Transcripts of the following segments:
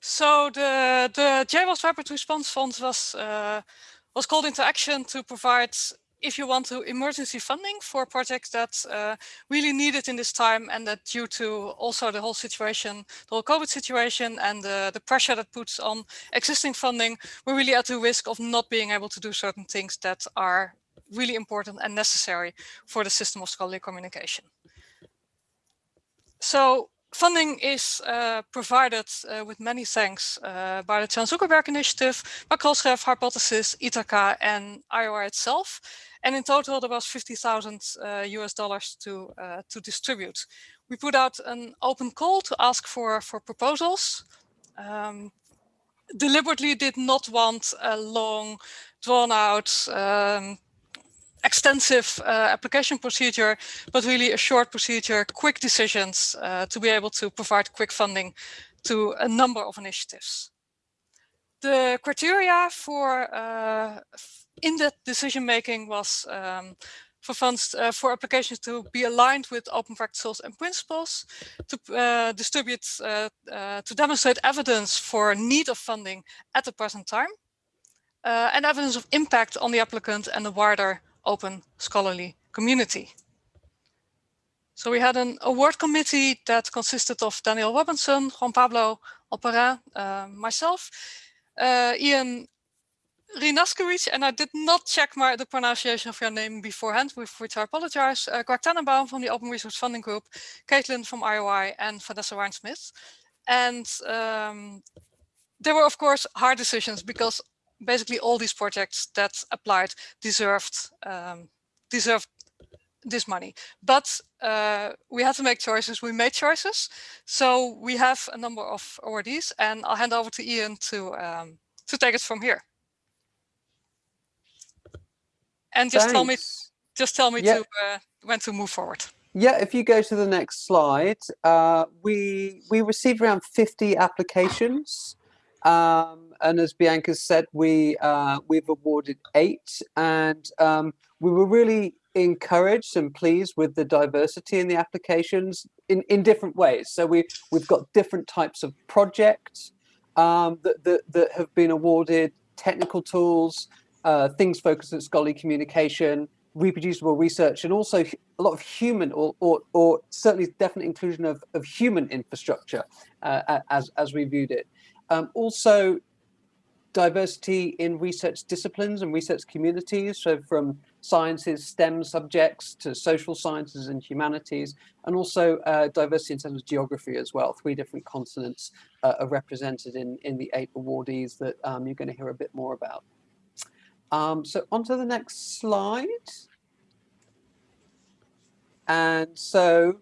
So the the JROST Rapid Response Fund was uh, was called into action to provide, if you want to, emergency funding for projects that uh, really needed in this time, and that due to also the whole situation, the whole COVID situation, and the pressure that puts on existing funding, we're really at the risk of not being able to do certain things that are really important and necessary for the system of scholarly communication. So funding is uh, provided uh, with many thanks uh, by the Chan Zuckerberg Initiative, Macrosref, Hypothesis, Ithaka, and IOI itself. And in total, there was 50,000 US uh, dollars to, uh, to distribute. We put out an open call to ask for, for proposals. Um, deliberately did not want a long, drawn out um, extensive uh, application procedure, but really a short procedure, quick decisions uh, to be able to provide quick funding to a number of initiatives. The criteria for uh, in that decision making was um, for funds uh, for applications to be aligned with open practices and principles, to uh, distribute, uh, to demonstrate evidence for need of funding at the present time, and evidence of impact on the applicant and the wider open scholarly community. So we had an award committee that consisted of Daniel Robinson, Juan Pablo Alperin, uh, myself, uh, Ian Hrynaszkiewicz, and I did not check my, the pronunciation of your name beforehand, with which I apologize, uh, Greg Tananbaum from the Open Resource Funding Group, Caitlin from IOI, and Vanessa Ryan-Smith. And um, there were, of course, hard decisions because basically all these projects that applied deserved um, deserved this money. But uh, we had to make choices. We made choices. So we have a number of awardees, and I'll hand over to Ian to um, to take it from here. And just Thanks. tell me, just tell me to uh, when to move forward. Yeah, if you go to the next slide, uh, we we received around 50 applications. Um, and as Bianca said, we uh, we've awarded eight, and um, we were really encouraged and pleased with the diversity in the applications in in different ways. So we we've got different types of projects um, that, that that have been awarded, technical tools, uh, things focused on scholarly communication, reproducible research, and also a lot of human or or, or certainly definite inclusion of of human infrastructure uh, as as we viewed it. Um, also, diversity in research disciplines and research communities, so from sciences, STEM subjects to social sciences and humanities, and also uh, diversity in terms of geography as well. Three different continents uh, are represented in, in the eight awardees that um, you're going to hear a bit more about. Um, so on to the next slide. And so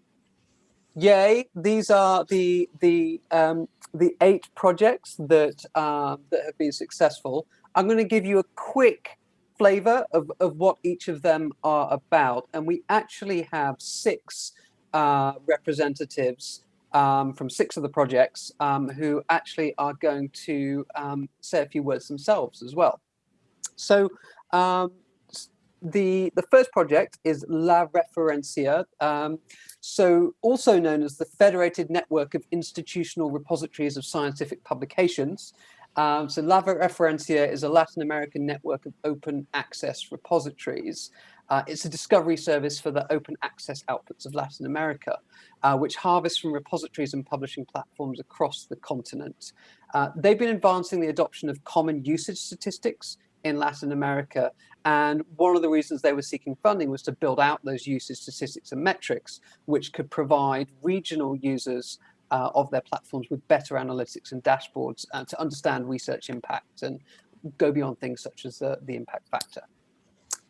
yay, these are the the um, the eight projects that uh, that have been successful. I'm going to give you a quick flavor of, of what each of them are about. And we actually have six uh, representatives um, from six of the projects um, who actually are going to um, say a few words themselves as well. So um, the, the first project is La Referencia. So also known as the Federated Network of Institutional Repositories of Scientific Publications. Um, so La Referencia is a Latin American network of open access repositories. Uh, it's a discovery service for the open access outputs of Latin America, uh, which harvests from repositories and publishing platforms across the continent. Uh, they've been advancing the adoption of common usage statistics in Latin America. And one of the reasons they were seeking funding was to build out those usage statistics and metrics, which could provide regional users uh, of their platforms with better analytics and dashboards uh, to understand research impact and go beyond things such as the, the impact factor.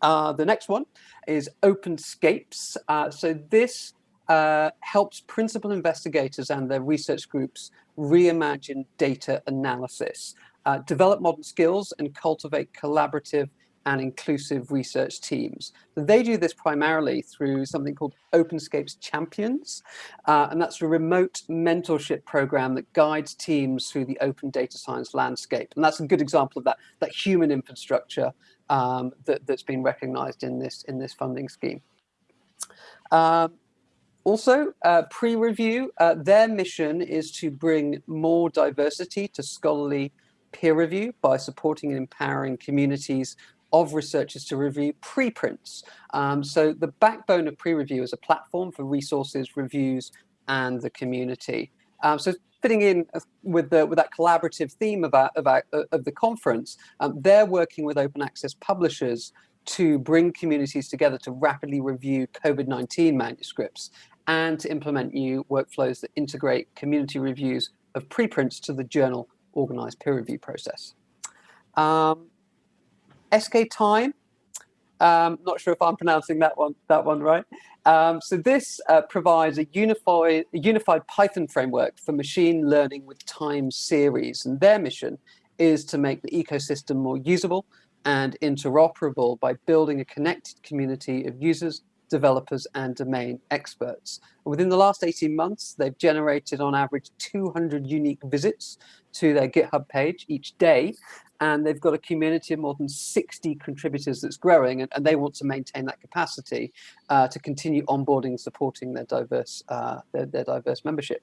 Uh, the next one is OpenScapes. Uh, so this uh, helps principal investigators and their research groups reimagine data analysis uh, develop modern skills and cultivate collaborative and inclusive research teams. They do this primarily through something called OpenScapes Champions, uh, and that's a remote mentorship program that guides teams through the open data science landscape. And that's a good example of that, that human infrastructure um, that, has been recognized in this, in this funding scheme. Um, also, uh, PREreview, uh, their mission is to bring more diversity to scholarly peer review by supporting and empowering communities of researchers to review preprints. Um, so the backbone of PREreview is a platform for resources, reviews, and the community. Um, so fitting in uh, with the with that collaborative theme of our, of, our, uh, of the conference, um, they're working with open access publishers to bring communities together to rapidly review COVID-19 manuscripts and to implement new workflows that integrate community reviews of preprints to the journal organized peer review process. Um, sktime, um, not sure if I'm pronouncing that one that one right. Um, so this uh, provides a unified, unified Python framework for machine learning with time series, and their mission is to make the ecosystem more usable and interoperable by building a connected community of users, developers, and domain experts. Within the last 18 months, they've generated on average 200 unique visits to their GitHub page each day, and they've got a community of more than 60 contributors that's growing, and, and they want to maintain that capacity uh, to continue onboarding and supporting their diverse, uh, their, their diverse membership.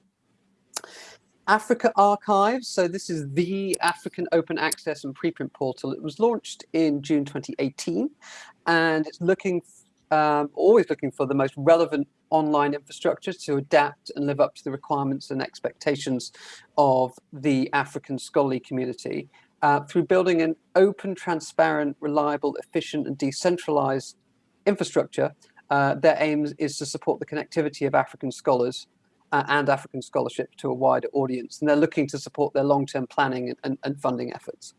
Africa Archives, so this is the African open access and preprint portal. It was launched in June 2018, and it's looking, um, always looking for the most relevant online infrastructure to adapt and live up to the requirements and expectations of the African scholarly community uh, through building an open, transparent, reliable, efficient and decentralized infrastructure. Uh, their aim is to support the connectivity of African scholars uh, and African scholarship to a wider audience. And they're looking to support their long-term planning and, and, funding efforts.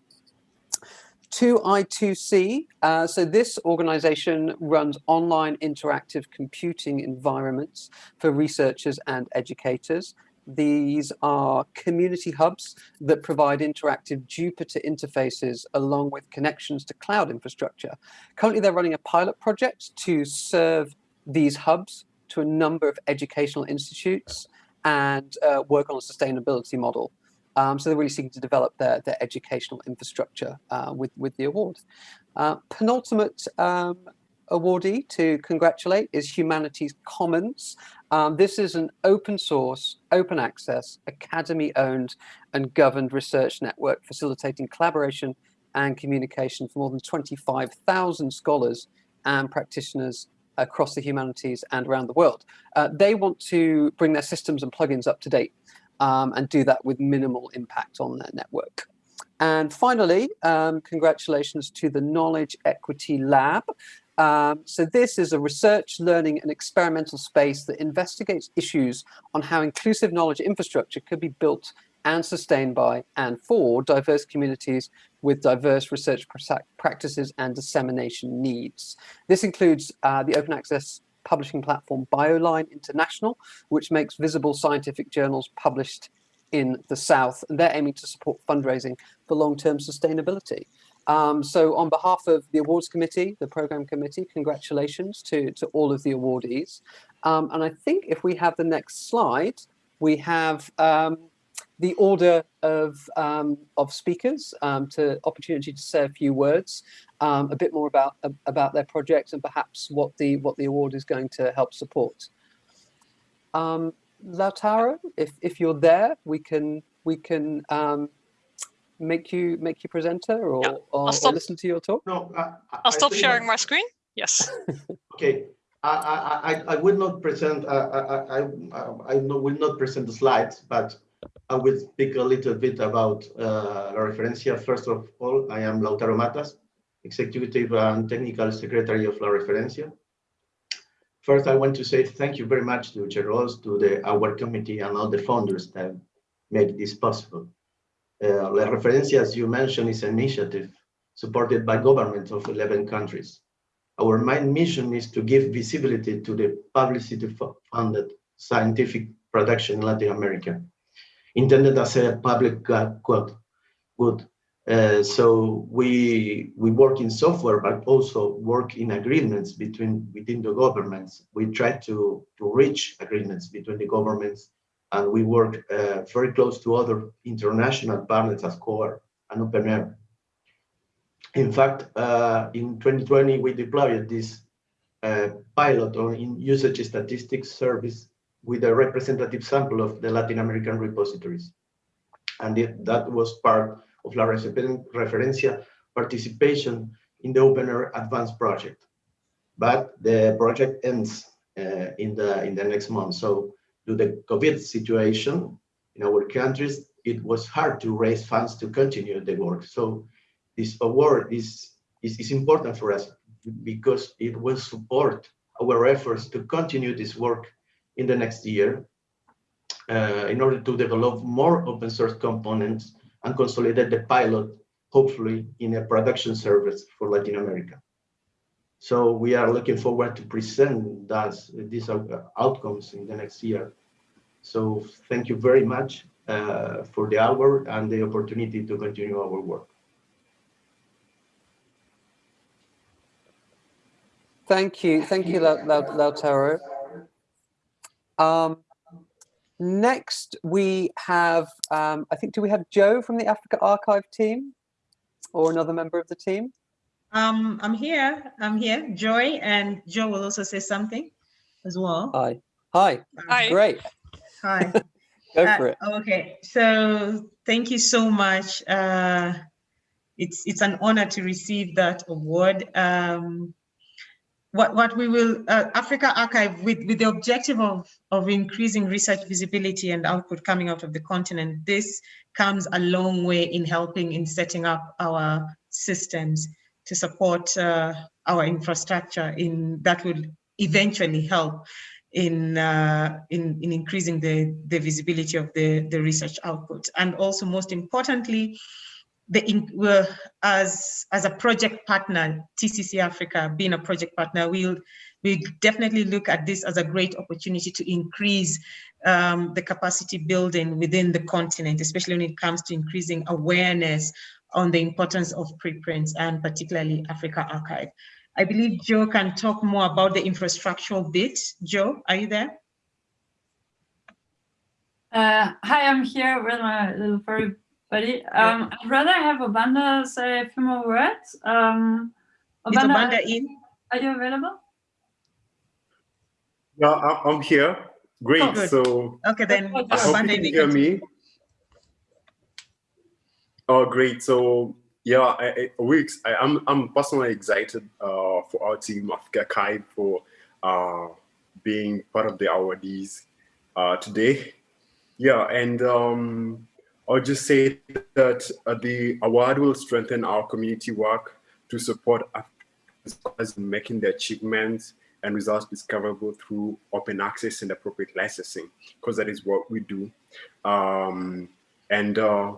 2i2c, uh, so this organization runs online interactive computing environments for researchers and educators. These are community hubs that provide interactive Jupyter interfaces along with connections to cloud infrastructure. Currently, they're running a pilot project to serve these hubs to a number of educational institutes and uh, work on a sustainability model. Um, so they're really seeking to develop their, their educational infrastructure uh, with, with the award. Uh, penultimate um, awardee to congratulate is Humanities Commons. Um, this is an open source, open access, academy owned and governed research network facilitating collaboration and communication for more than 25,000 scholars and practitioners across the humanities and around the world. Uh, they want to bring their systems and plugins up to date um, and do that with minimal impact on their network. And finally, um, congratulations to the Knowledge Equity Lab. Um, so this is a research, learning and experimental space that investigates issues on how inclusive knowledge infrastructure could be built and sustained by and for diverse communities with diverse research practices and dissemination needs. This includes uh, the open access publishing platform BioLine International, which makes visible scientific journals published in the South, and they're aiming to support fundraising for long-term sustainability. Um, so on behalf of the awards committee, the program committee, congratulations to, to all of the awardees. Um, and I think if we have the next slide, we have um, the order of, um, of speakers um, to opportunity to say a few words, um, a bit more about, about their projects and perhaps what the, what the award is going to help support. Um, Lautaro, if, if you're there, we can, we can um, make you make you presenter or, yeah. or, or, listen to your talk? No, I, will stop sharing my screen. Yes. okay. I, I, I will not present, I, I, I, I will not present the slides, but I will speak a little bit about uh, La Referencia. First of all, I am Lautaro Matas, Executive and Technical Secretary of La Referencia. First, I want to say thank you very much to JROST, to the our committee and all the founders that make this possible. Uh, La Referencia, as you mentioned, is an initiative supported by governments of 11 countries. Our main mission is to give visibility to the publicity-funded scientific production in Latin America intended as a public good. good. Uh, so we we work in software, but also work in agreements between within the governments. We try to to reach agreements between the governments, and we work uh, very close to other international partners as CORE and OpenAIRE. In fact, uh, in 2020 we deployed this uh, pilot on in usage statistics service with a representative sample of the Latin American repositories. And it, that was part of La Referencia participation in the OpenAIRE Advanced project. But the project ends uh, in the in the next month. So due to the COVID situation in our countries, it was hard to raise funds to continue the work. So this award is, is, is important for us because it will support our efforts to continue this work in the next year uh, in order to develop more open source components and consolidate the pilot, hopefully in a production service for Latin America. So we are looking forward to present that, these outcomes in the next year. So thank you very much uh, for the hour and the opportunity to continue our work. Thank you. Thank you, Lautaro. Um, next, we have, um, I think, do we have Joe from the AfricArXiv team or another member of the team? Um, I'm here. I'm here. Joy and Joe will also say something as well. Hi. Hi. Hi. Great. Hi. Go uh, for it. Okay. So thank you so much. Uh, it's it's an honor to receive that award. Um, what what we will uh, AfricArXiv with with the objective of of increasing research visibility and output coming out of the continent. This comes a long way in helping in setting up our systems to support uh, our infrastructure in that will eventually help in, uh, in, in increasing the, the visibility of the, the research output. And also most importantly, the as as a project partner, TCC Africa being a project partner, we'll we definitely look at this as a great opportunity to increase um, the capacity building within the continent, especially when it comes to increasing awareness on the importance of preprints and particularly AfricArXiv. I believe Joe can talk more about the infrastructural bit. Joe, are you there? Uh, hi, I'm here with my little furry buddy. Um, I'd rather have Obanda say a few more words. Um, Obanda, Is Obanda in? Are you available? Yeah, I'm here. Great. Oh, so okay, then I hope you can hear me. Oh, great. So yeah, I, I, we, I, am I'm, I'm personally excited uh, for our team, Africa Kai, for uh, being part of the awardees uh, today. Yeah, and um, I'll just say that uh, the award will strengthen our community work to support Africans in making their achievements and results discoverable through open access and appropriate licensing, because that is what we do. Um, and uh,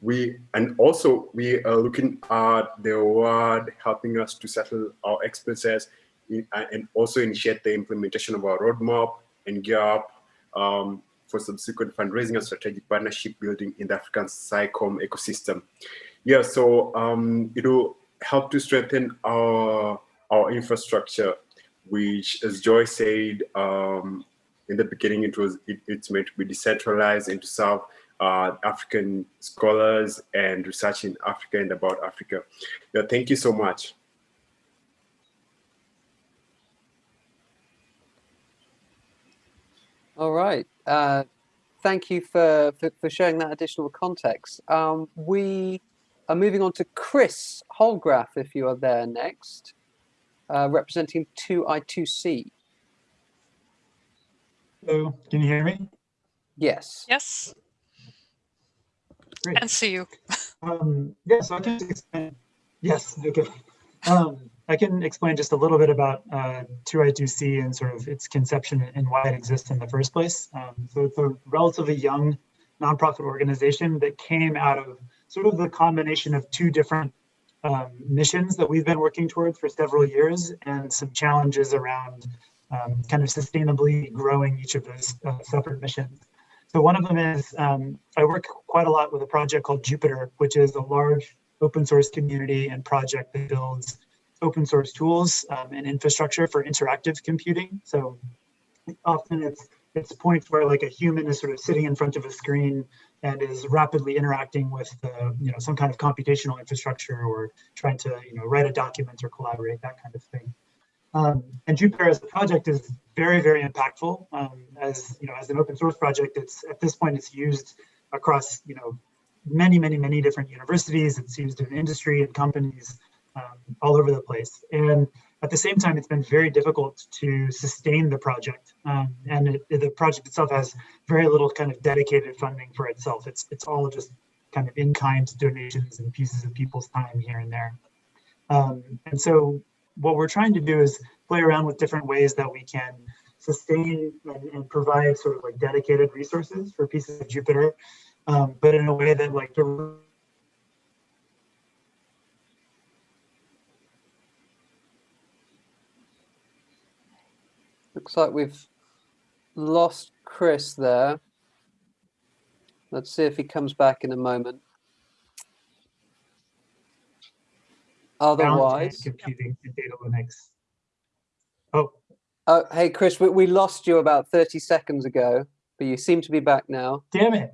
we and also we are looking at the award helping us to settle our expenses uh, and also initiate the implementation of our roadmap and gear up um, for subsequent fundraising and strategic partnership building in the African SciComm ecosystem. Yeah, so um, it will help to strengthen our our infrastructure, which, as Joy said um, in the beginning, it was it, it's meant to be decentralized and to serve uh, African scholars and research in Africa and about Africa. Yeah, thank you so much. All right. Uh, thank you for, for, for, sharing that additional context. Um, we are moving on to Chris Holdgraf, if you are there next, uh, representing 2I2C. Hello, can you hear me? Yes. Yes. Great. And see you. um, yes, I can. Yes, okay. Um, I can explain just a little bit about uh, 2I2C and sort of its conception and why it exists in the first place. Um, so it's a relatively young nonprofit organization that came out of sort of the combination of two different um, missions that we've been working towards for several years and some challenges around um, kind of sustainably growing each of those uh, separate missions. So one of them is, um, I work quite a lot with a project called Jupyter, which is a large open source community and project that builds open source tools um, and infrastructure for interactive computing. So often it's it's points where like a human is sort of sitting in front of a screen and is rapidly interacting with uh, you know some kind of computational infrastructure or trying to you know write a document or collaborate that kind of thing. Um, and Jupyter as a project is very, very impactful. Um, as you know, as an open source project, it's at this point it's used across you know many, many, many different universities. It's used in industry and companies um, all over the place. And at the same time, it's been very difficult to sustain the project. Um, and it, the project itself has very little kind of dedicated funding for itself. It's, it's all just kind of in-kind donations and pieces of people's time here and there. Um, and so what we're trying to do is play around with different ways that we can sustain and, and provide sort of like dedicated resources for pieces of Jupyter, um, but in a way that like Looks like we've lost Chris there. Let's see if he comes back in a moment. Otherwise, computing and data Linux. Oh, oh, hey Chris, we, we lost you about 30 seconds ago, but you seem to be back now. damn it.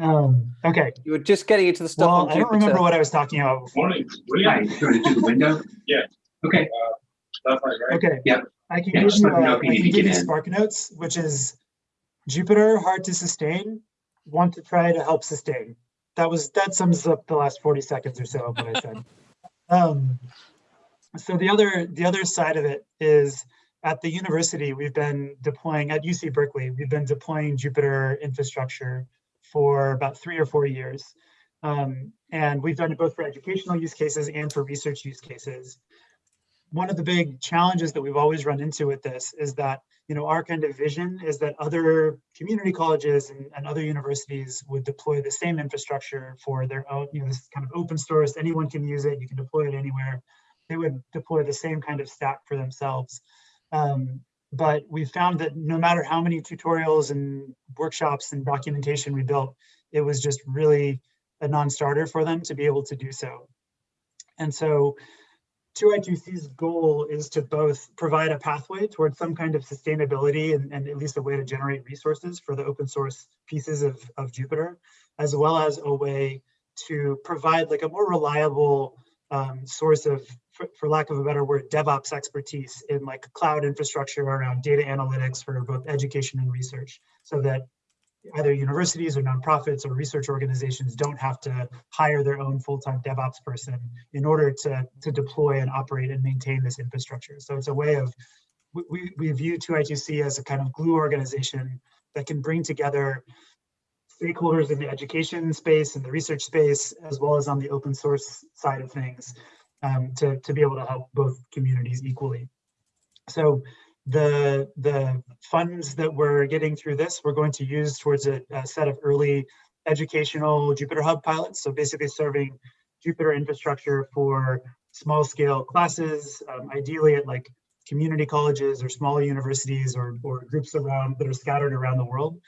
Um, okay. You were just getting into the stuff Well, on I don't remember what I was talking about before. Morning. Yeah, you going to do the window? Yeah. Okay. That's right, right? Okay. Yep. I can Yeah, give you, uh, you I can give you. Spark Notes, which is Jupyter hard to sustain, want to try to help sustain. That was that sums up the last 40 seconds or so of what I said. Um, so the other the other side of it is at the university we've been deploying at UC Berkeley we've been deploying Jupyter infrastructure for about three or four years, um, and we've done it both for educational use cases and for research use cases one of the big challenges that we've always run into with this is that you know our kind of vision is that other community colleges and, and other universities would deploy the same infrastructure for their own you know this kind of open source. Anyone can use it. You can deploy it anywhere. They would deploy the same kind of stack for themselves. Um, but we found that no matter how many tutorials and workshops and documentation we built it was just really a non-starter for them to be able to do so. And so 2i2c's goal is to both provide a pathway towards some kind of sustainability and, and, at least a way to generate resources for the open source pieces of, of Jupyter, as well as a way to provide like a more reliable um, source of, for, for, lack of a better word, DevOps expertise in like cloud infrastructure around data analytics for both education and research so that either universities or nonprofits or research organizations don't have to hire their own full-time DevOps person in order to, to deploy and operate and maintain this infrastructure. So it's a way of, we, we view 2i2c as a kind of glue organization that can bring together stakeholders in the education space and the research space, as well as on the open source side of things um, to, to be able to help both communities equally. So the the funds that we're getting through this, we're going to use towards a, a, set of early educational Jupyter Hub pilots. So basically serving Jupyter infrastructure for small scale classes, um, ideally at like community colleges or smaller universities or, or groups around that are scattered around the world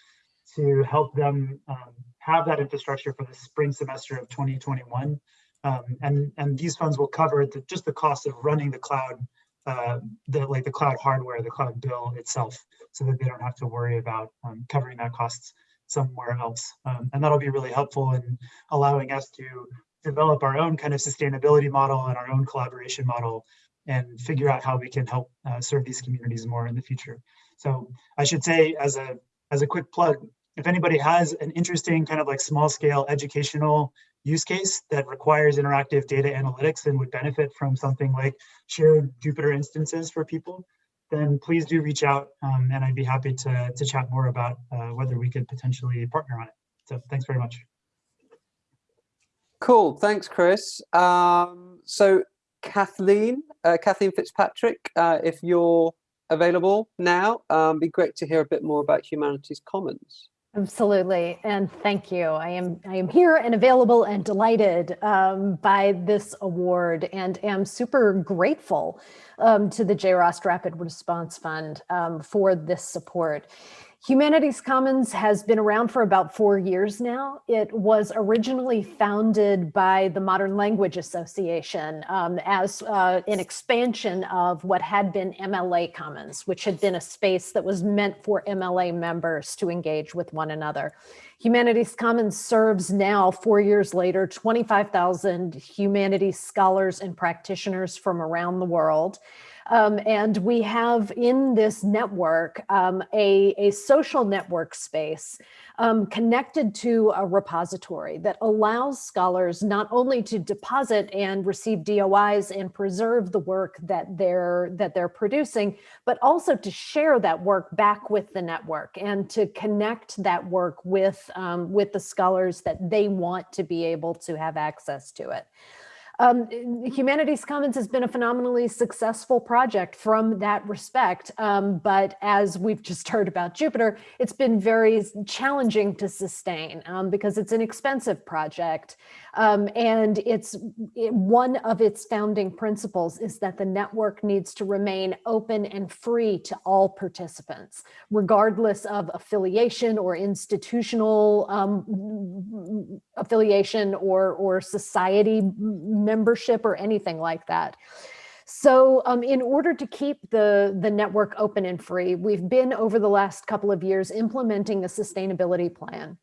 to help them um, have that infrastructure for the spring semester of 2021. Um, and, and these funds will cover the, just the cost of running the cloud uh, the like the cloud hardware, the cloud bill itself, so that they don't have to worry about um, covering that costs somewhere else. Um, and that'll be really helpful in allowing us to develop our own kind of sustainability model and our own collaboration model and figure out how we can help uh, serve these communities more in the future. So I should say as a as a quick plug, if anybody has an interesting kind of like small scale educational use case that requires interactive data analytics and would benefit from something like shared Jupyter instances for people, then please do reach out um, and I'd be happy to, to chat more about uh, whether we could potentially partner on it. So thanks very much. Cool, thanks Chris. Um, so Kathleen, uh, Kathleen Fitzpatrick, uh, if you're available now, um, be great to hear a bit more about Humanities Commons. Absolutely, and thank you. I am I am here and available and delighted um, by this award, and am super grateful um, to the JROST Rapid Response Fund um, for this support. Humanities Commons has been around for about four years now. It was originally founded by the Modern Language Association um, as uh, an expansion of what had been MLA Commons, which had been a space that was meant for MLA members to engage with one another. Humanities Commons serves now, four years later, 25,000 humanities scholars and practitioners from around the world. Um, and we have in this network um, a, a social network space um, connected to a repository that allows scholars not only to deposit and receive DOIs and preserve the work that they're that they're producing, but also to share that work back with the network and to connect that work with um, with the scholars that they want to be able to have access to it. Um, Humanities Commons has been a phenomenally successful project from that respect. Um, but as we've just heard about Jupyter, it's been very challenging to sustain um, because it's an expensive project. Um, and it's it, one of its founding principles is that the network needs to remain open and free to all participants, regardless of affiliation or institutional um, affiliation or, or society membership or anything like that. So um, in order to keep the, the network open and free, we've been over the last couple of years implementing a sustainability plan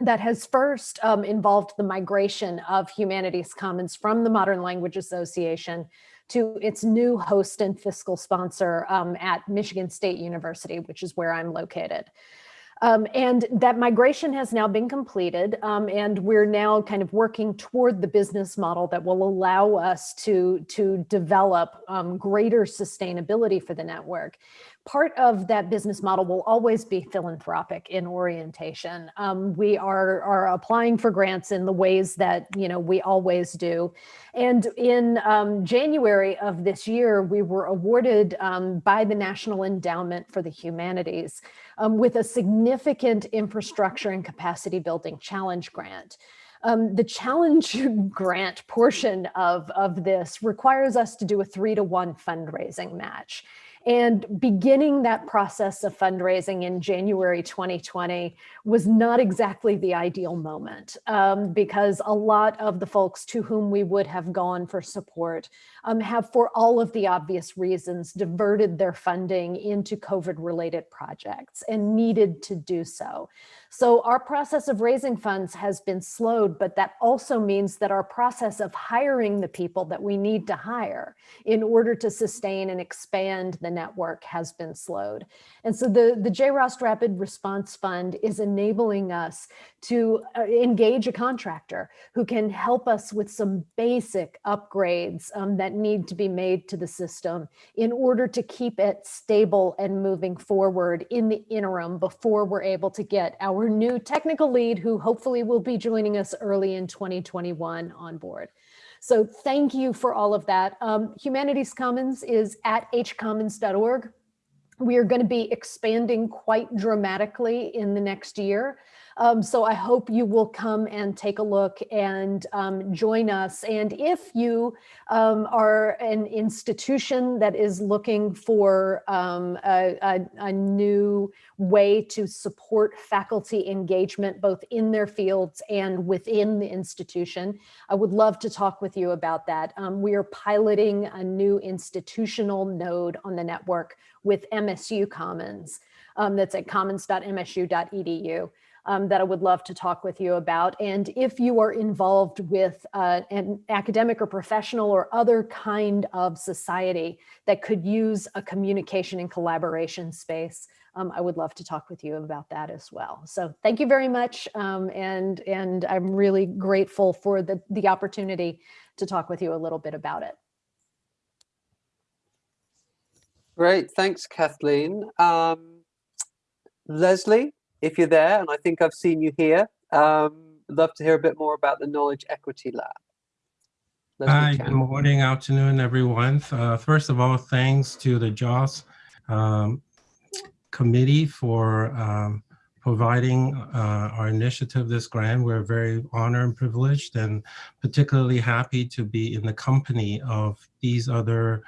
that has first um, involved the migration of Humanities Commons from the Modern Language Association to its new host and fiscal sponsor um, at Michigan State University, which is where I'm located. Um, and that migration has now been completed um, and we're now kind of working toward the business model that will allow us to, to develop um, greater sustainability for the network part of that business model will always be philanthropic in orientation. Um, we are, are applying for grants in the ways that, you know, we always do. And in um, January of this year, we were awarded um, by the National Endowment for the Humanities um, with a significant infrastructure and capacity building challenge grant. Um, the challenge grant portion of, of this requires us to do a three to one fundraising match. And beginning that process of fundraising in January 2020 was not exactly the ideal moment um, because a lot of the folks to whom we would have gone for support um, have, for all of the obvious reasons, diverted their funding into COVID related projects and needed to do so. So our process of raising funds has been slowed, but that also means that our process of hiring the people that we need to hire in order to sustain and expand the network has been slowed. And so the, the JROST Rapid Response Fund is enabling us to uh, engage a contractor who can help us with some basic upgrades um, that need to be made to the system in order to keep it stable and moving forward in the interim before we're able to get our new technical lead who hopefully will be joining us early in 2021 on board. So thank you for all of that. Um, Humanities Commons is at hcommons.org. We are going to be expanding quite dramatically in the next year. Um, so I hope you will come and take a look and um, join us. And if you um, are an institution that is looking for um, a, a, a, new way to support faculty engagement, both in their fields and within the institution, I would love to talk with you about that. Um, we are piloting a new institutional node on the network with MSU Commons. Um, that's at commons.msu.edu um, that I would love to talk with you about. And if you are involved with uh, an academic or professional or other kind of society that could use a communication and collaboration space, um, I would love to talk with you about that as well. So thank you very much. Um, and, and I'm really grateful for the, the opportunity to talk with you a little bit about it. Great, thanks, Kathleen. Um, Leslie, if you're there, and I think I've seen you here, um, I'd love to hear a bit more about the Knowledge Equity Lab. Leslie Hi, good morning, afternoon, everyone. Uh, first of all, thanks to the JROST um, committee for um, providing uh, our initiative this grant. We're very honored and privileged and particularly happy to be in the company of these other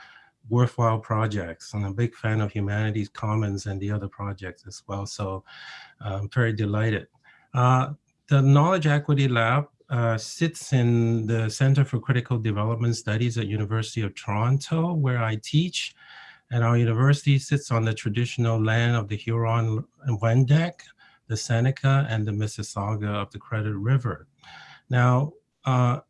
worthwhile projects. I'm a big fan of Humanities Commons and the other projects as well. So I'm very delighted. Uh, the Knowledge Equity Lab uh, sits in the Center for Critical Development Studies at University of Toronto, where I teach. And our university sits on the traditional land of the Huron and Wendat, the Seneca, and the Mississauga of the Credit River. Now, uh,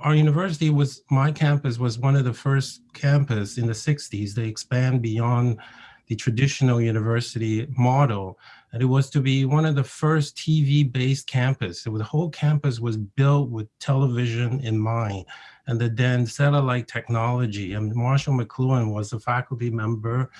our university was, my campus was one of the first campus in the 60s to expand beyond the traditional university model. And it was to be one of the first TV-based campus. So the whole campus was built with television in mind and the then satellite technology. And Marshall McLuhan was a faculty member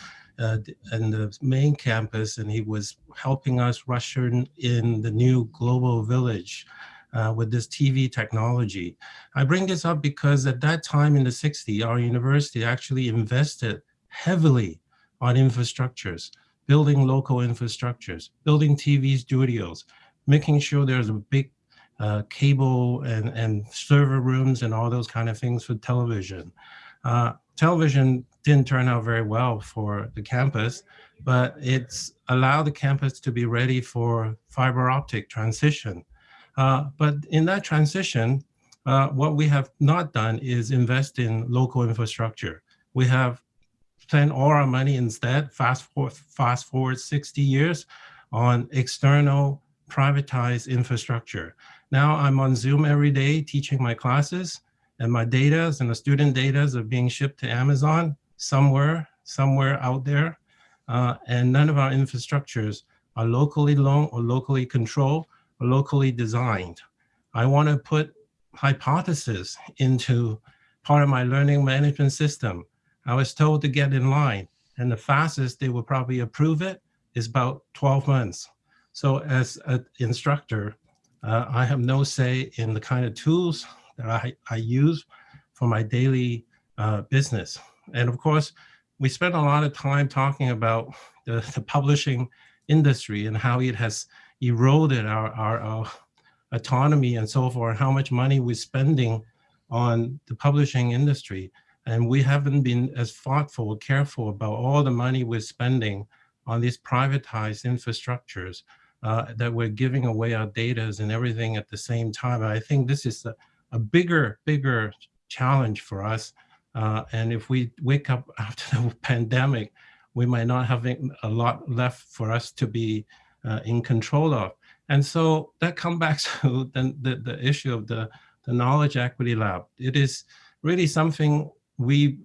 uh, in the main campus, and he was helping us usher in the new global village uh, with this TV technology. I bring this up because at that time in the 60s, our university actually invested heavily on infrastructures, building local infrastructures, building TV studios, making sure there's a big uh, cable and, and server rooms and all those kind of things for television. Uh, television didn't turn out very well for the campus, but it's allowed the campus to be ready for fiber optic transition. Uh, but in that transition, uh, what we have not done is invest in local infrastructure. We have spent all our money instead, fast forward, fast forward 60 years, on external privatized infrastructure. Now I'm on Zoom every day teaching my classes and my data and the student data are being shipped to Amazon somewhere, somewhere out there. Uh, and none of our infrastructures are locally owned or locally controlled locally designed. I want to put hypothesis into part of my learning management system. I was told to get in line and the fastest they will probably approve it is about 12 months. So as an instructor, uh, I have no say in the kind of tools that I, I use for my daily uh, business. And of course, we spent a lot of time talking about the, the publishing industry and how it has eroded our, our, our, autonomy and so forth, how much money we're spending on the publishing industry. And we haven't been as thoughtful, careful about all the money we're spending on these privatized infrastructures uh, that we're giving away our data and everything at the same time. I think this is a, a bigger, bigger challenge for us. Uh, and if we wake up after the pandemic, we might not have a lot left for us to be uh, in control of. And so that comes back to the, the, the, issue of the, the Knowledge Equity Lab. It is really something we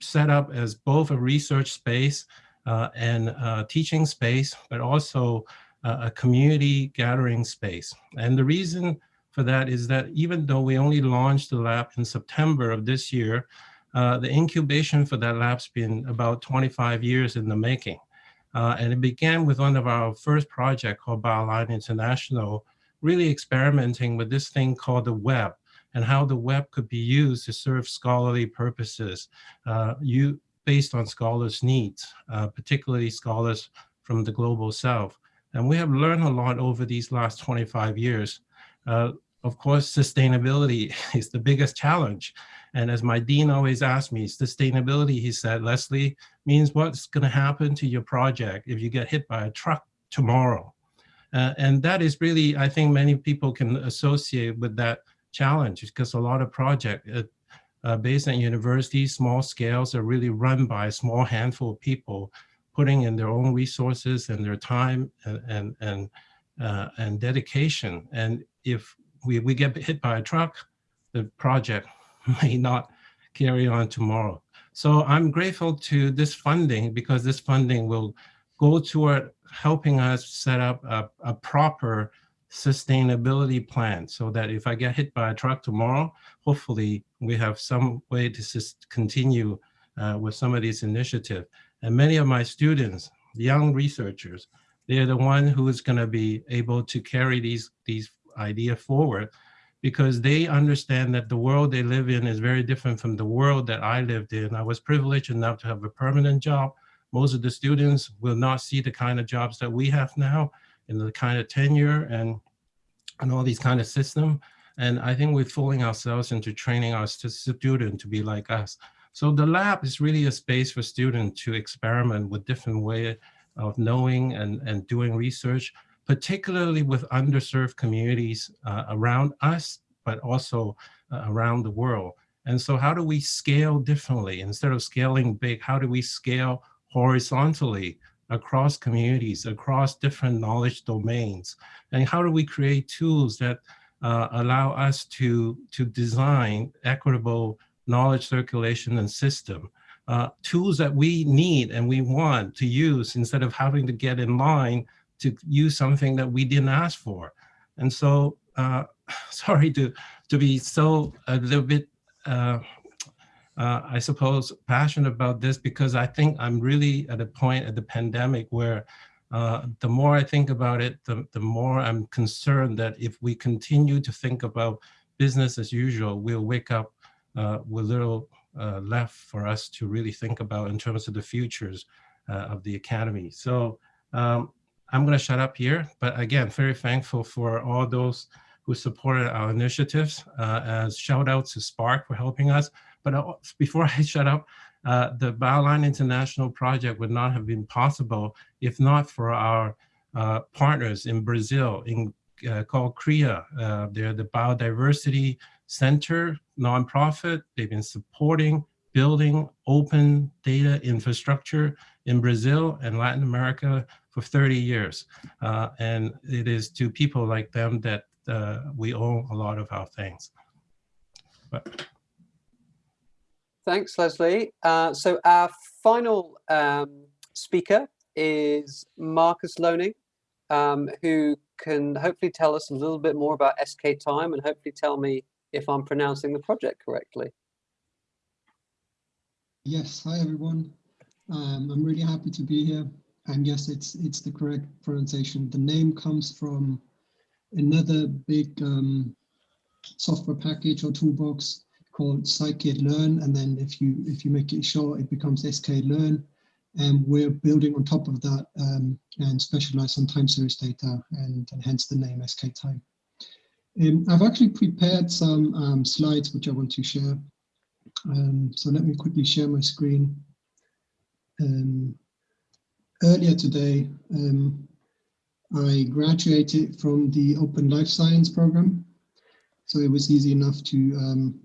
set up as both a research space uh, and a teaching space, but also a community gathering space. And the reason for that is that even though we only launched the lab in September of this year, uh, the incubation for that lab's been about 25 years in the making. Uh, and it began with one of our first project called BioLine International, really experimenting with this thing called the web and how the web could be used to serve scholarly purposes uh, you, based on scholars' needs, uh, particularly scholars from the global south. And we have learned a lot over these last 25 years. Uh, of course, sustainability is the biggest challenge. And as my dean always asked me, sustainability, he said, Leslie, means what's going to happen to your project if you get hit by a truck tomorrow. Uh, and that is really, I think many people can associate with that challenge because a lot of projects uh, uh, based on universities, small scales are really run by a small handful of people putting in their own resources and their time and and and, uh, and dedication. And if we, we get hit by a truck, the project may not carry on tomorrow. So I'm grateful to this funding because this funding will go toward helping us set up a, a proper sustainability plan so that if I get hit by a truck tomorrow, hopefully we have some way to continue uh, with some of these initiatives. And many of my students, young researchers, they're the one who is going to be able to carry these, these ideas forward because they understand that the world they live in is very different from the world that I lived in. I was privileged enough to have a permanent job. Most of the students will not see the kind of jobs that we have now and the kind of tenure and, and all these kind of system. And I think we're fooling ourselves into training our students to be like us. So the lab is really a space for students to experiment with different way of knowing and, and doing research, particularly with underserved communities uh, around us, but also uh, around the world. And so how do we scale differently? Instead of scaling big, how do we scale horizontally across communities, across different knowledge domains? And how do we create tools that uh, allow us to, to design equitable knowledge circulation and system. Uh, tools that we need and we want to use instead of having to get in line to use something that we didn't ask for. And so, uh, sorry to, to be so a little bit, uh, uh, I suppose, passionate about this because I think I'm really at a point at the pandemic where uh, the more I think about it, the, the more I'm concerned that if we continue to think about business as usual, we'll wake up uh, with little uh, left for us to really think about in terms of the futures of the academy. So um, I'm going to shut up here, but again, very thankful for all those who supported our initiatives uh, as shout out to SPARC for helping us. But uh, before I shut up, uh, the Bioline International project would not have been possible if not for our uh, partners in Brazil in uh, called CRIA. Uh, they're the Biodiversity Center nonprofit. They've been supporting building open data infrastructure in Brazil and Latin America for 30 years. Uh, and it is to people like them that uh, we owe a lot of our things. But Thanks, Leslie. Uh, so our final um, speaker is Markus Löning, um, who can hopefully tell us a little bit more about sktime and hopefully tell me if I'm pronouncing the project correctly. Yes, hi everyone. Um, I'm really happy to be here. And yes, it's it's the correct pronunciation. The name comes from another big um, software package or toolbox called scikit-learn. And then if you if you make it short, it becomes sklearn. And we're building on top of that um, and specialize on time series data and, and hence the name sktime. Um, I've actually prepared some um, slides which I want to share. Um, so let me quickly share my screen. Um, earlier today, um, I graduated from the Open Life Science program. So it was easy enough to um,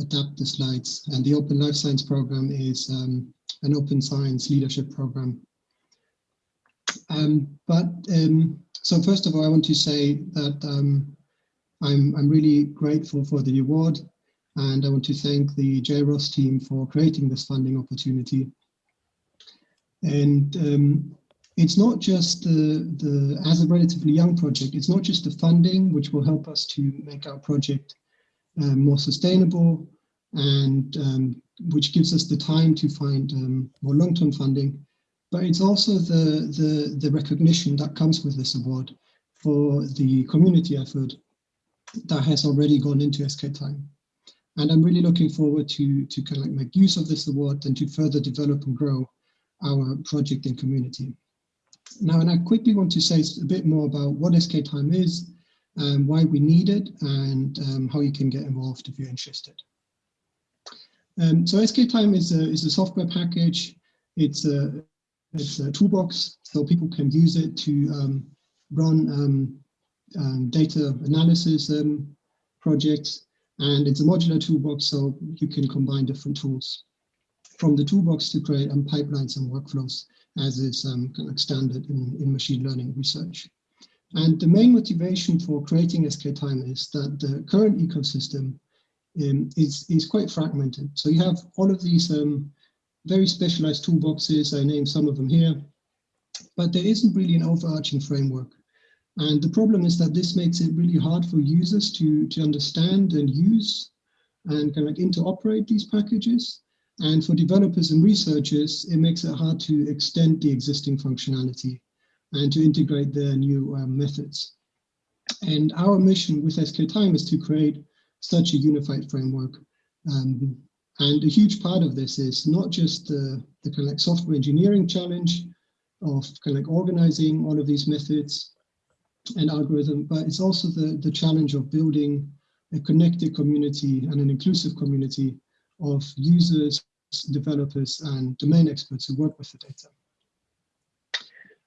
adapt the slides. And the Open Life Science program is an open science leadership program. but so first of all, I want to say that I'm, I'm really grateful for the award and I want to thank the JROST team for creating this funding opportunity. And um, it's not just the, the, as a relatively young project, it's not just the funding which will help us to make our project um, more sustainable and um, which gives us the time to find um, more long-term funding, but it's also the, the, the recognition that comes with this award for the community effort that has already gone into sktime. And I'm really looking forward to, to kind of like make use of this award and to further develop and grow our project and community. Now, and I quickly want to say a bit more about what sktime is, um, why we need it, and um, how you can get involved if you're interested. Um, so sktime is a, is a software package. It's a, it's a toolbox, so people can use it to um, run um, um, data analysis um, projects. And it's a modular toolbox, so you can combine different tools from the toolbox to create um, pipelines and workflows, as is um, kind of standard in, in machine learning research. And the main motivation for creating sktime is that the current ecosystem um, is, is quite fragmented. So you have all of these um, very specialized toolboxes, I named some of them here, but there isn't really an overarching framework. And the problem is that this makes it really hard for users to, to understand and use and kind of interoperate these packages. And for developers and researchers, it makes it hard to extend the existing functionality and to integrate their new um, methods. And our mission with sktime is to create such a unified framework. Um, and a huge part of this is not just the, the kind of like software engineering challenge of kind of like organizing all of these methods and algorithm, but it's also the, the challenge of building a connected community and an inclusive community of users, developers, and domain experts who work with the data.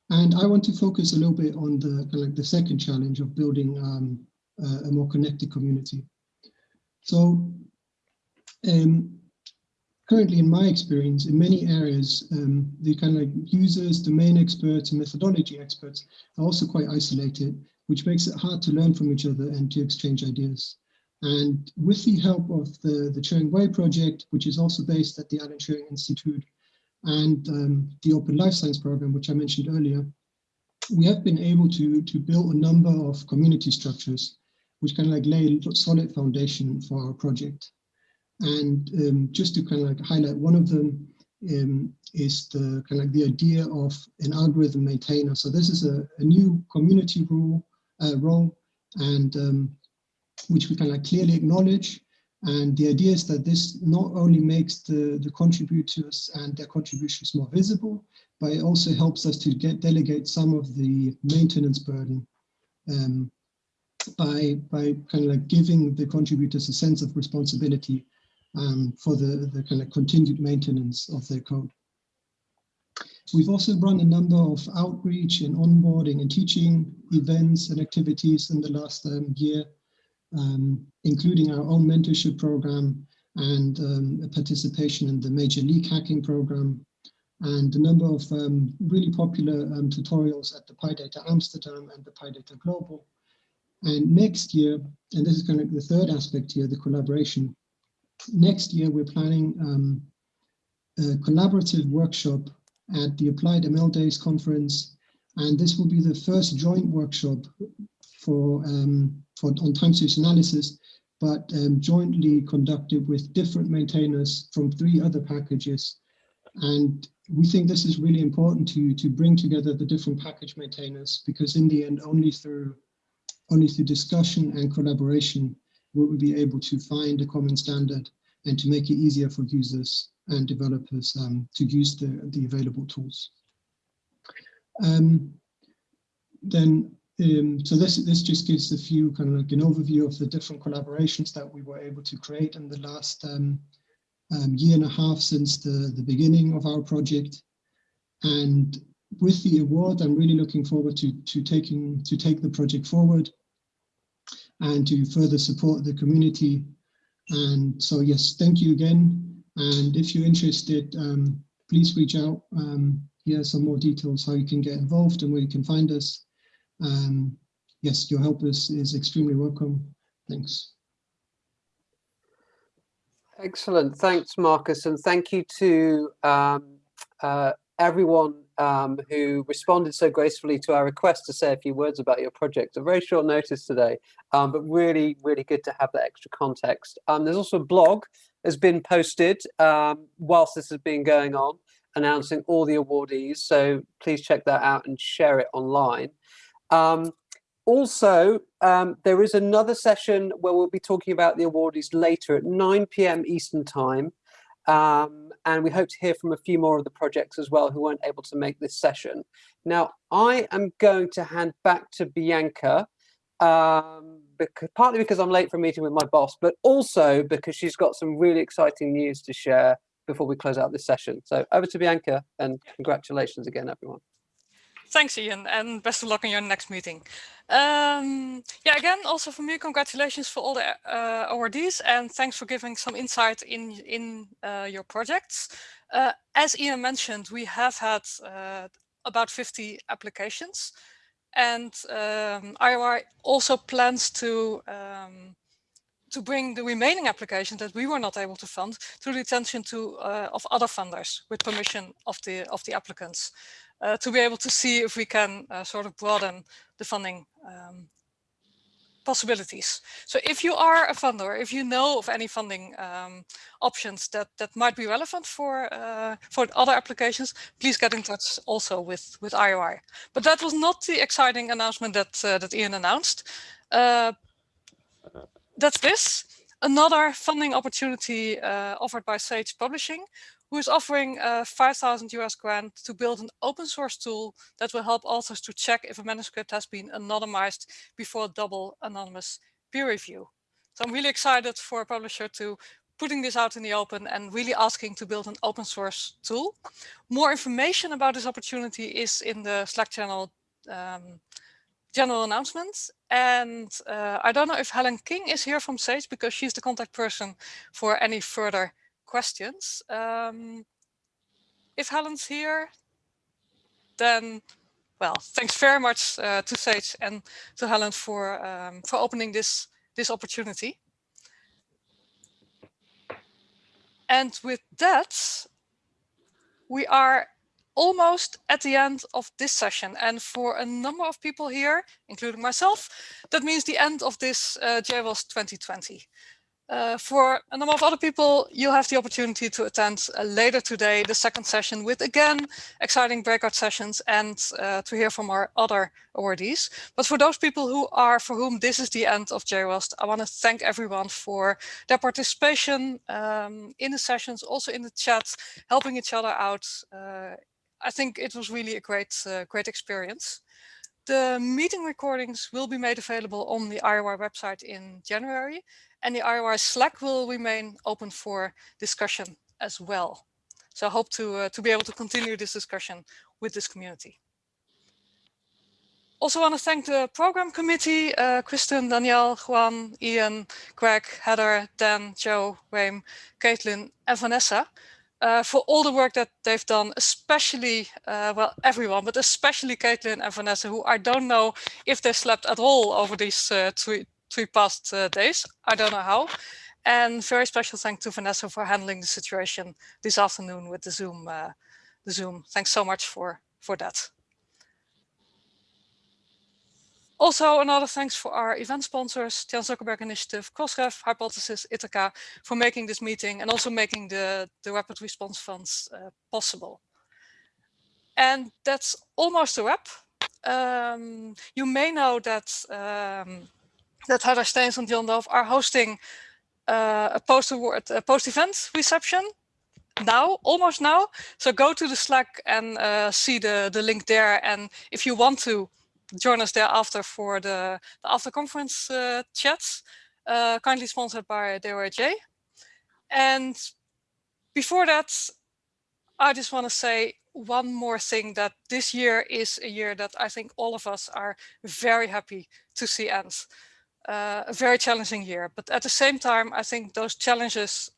And I want to focus a little bit on the, kind like the second challenge of building um, a, a more connected community. So um, currently in my experience, in many areas, um, the kind of like users, domain experts and methodology experts are also quite isolated which makes it hard to learn from each other and to exchange ideas. And with the help of the, the Turing Way project, which is also based at the Alan Turing Institute, and um, the Open Life Science program, which I mentioned earlier, we have been able to, to build a number of community structures, which kind of like lay a solid foundation for our project. And um, just to kind of like highlight one of them um, is the kind of like the idea of an algorithm maintainer. So this is a, a new community rule uh, role, and um, which we can like clearly acknowledge. And the idea is that this not only makes the, the contributors and their contributions more visible, but it also helps us to get delegate some of the maintenance burden um, by, by kind of like giving the contributors a sense of responsibility um, for the, the kind of continued maintenance of their code. We've also run a number of outreach and onboarding and teaching events and activities in the last um, year, um, including our own mentorship program and um, participation in the Major League Hacking program, and a number of um, really popular um, tutorials at the PyData Amsterdam and the PyData Global. And next year, and this is kind of the third aspect here, the collaboration, next year we're planning um, a collaborative workshop at the Applied ML Days conference. And this will be the first joint workshop for, um, for on time series analysis, but um, jointly conducted with different maintainers from three other packages. And we think this is really important to, to bring together the different package maintainers, because in the end, only through, only through discussion and collaboration will we be able to find a common standard and to make it easier for users and developers um, to use the, the available tools. Um, then, um, so this, this just gives a few kind of like an overview of the different collaborations that we were able to create in the last um, um, year and a half since the, the beginning of our project. And with the award, I'm really looking forward to, to taking to take the project forward and to further support the community. And so, yes, thank you again. And if you're interested, um, please reach out. Um, here are some more details how you can get involved and where you can find us. Um, yes, your help is, is extremely welcome. Thanks. Excellent. Thanks, Markus. And thank you to um, uh, everyone um, who responded so gracefully to our request to say a few words about your project. A very short notice today, um, but really, really good to have that extra context. Um, there's also a blog has been posted um, whilst this has been going on, announcing all the awardees. So please check that out and share it online. Um, also, um, there is another session where we'll be talking about the awardees later at 9 p.m. Eastern time. Um, and we hope to hear from a few more of the projects as well who weren't able to make this session. Now, I am going to hand back to Bianca, um, because, partly because I'm late for a meeting with my boss, but also because she's got some really exciting news to share before we close out this session. So over to Bianca and congratulations again, everyone. Thanks, Ian, and best of luck in your next meeting. Um, yeah, again, also for me, congratulations for all the uh, awardees, and thanks for giving some insight in in uh, your projects. Uh, as Ian mentioned, we have had uh, about 50 applications, and um, IOI also plans to um, to bring the remaining applications that we were not able to fund to the attention to uh, of other funders with permission of the of the applicants uh, to be able to see if we can uh, sort of broaden the funding um, possibilities. So if you are a funder, if you know of any funding um, options that that might be relevant for uh, for other applications, please get in touch also with with IOI. But that was not the exciting announcement that uh, that Ian announced. Uh, that's this. Another funding opportunity uh, offered by Sage Publishing, who is offering a 5,000 US grant to build an open source tool that will help authors to check if a manuscript has been anonymized before double anonymous peer review. So I'm really excited for a publisher to putting this out in the open and really asking to build an open source tool. More information about this opportunity is in the Slack channel um, general announcements. And uh, I don't know if Helen King is here from SAGE because she's the contact person for any further questions. Um, if Helen's here, then, well, thanks very much uh, to Sage and to Helen for um, for opening this this opportunity. And with that, we are almost at the end of this session. And for a number of people here, including myself, that means the end of this uh, JROST 2020. Uh, for a number of other people, you'll have the opportunity to attend uh, later today the second session with, again, exciting breakout sessions and uh, to hear from our other awardees. But for those people who are, for whom this is the end of JROST, I want to thank everyone for their participation um, in the sessions, also in the chat, helping each other out. Uh, I think it was really a great, uh, great experience. The meeting recordings will be made available on the IOI website in January and the IOI Slack will remain open for discussion as well. So I hope to, uh, to be able to continue this discussion with this community. Also want to thank the program committee, uh, Kristen, Danielle, Juan, Ian, Greg, Heather, Dan, Joe, Wayne, Caitlin, and Vanessa for all the work that they've done, especially, uh, well, everyone, but especially Caitlin and Vanessa, who I don't know if they slept at all over these uh, three, three past days. I don't know how. And very special thanks to Vanessa for handling the situation this afternoon with the Zoom. The Zoom. Thanks so much for for that. Also, another thanks for our event sponsors, Chan Zuckerberg Initiative, Crossref, Hypothesis, Ithaka, for making this meeting and also making the, the Rapid Response Funds uh, possible. And that's almost a wrap. Um, you may know that um, that Heather Staines and John Dove are hosting uh, a post-event reception now, almost now. So go to the Slack and uh, see the, the link there. And if you want to join us there after for the, the after conference uh, chats, uh, kindly sponsored by DORJ. And before that, I just want to say one more thing that this year is a year that I think all of us are very happy to see end uh, a very challenging year. But at the same time, I think those challenges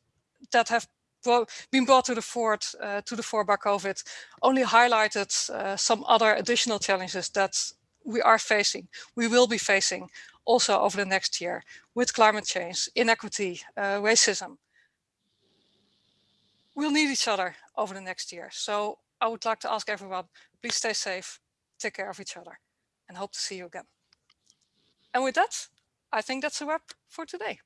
that have been brought to the fore uh, to the fore by COVID only highlighted uh, some other additional challenges that we are facing, we will be facing also over the next year with climate change, inequity, uh, racism. We'll need each other over the next year. So I would like to ask everyone, please stay safe, take care of each other and hope to see you again. And with that, I think that's a wrap for today.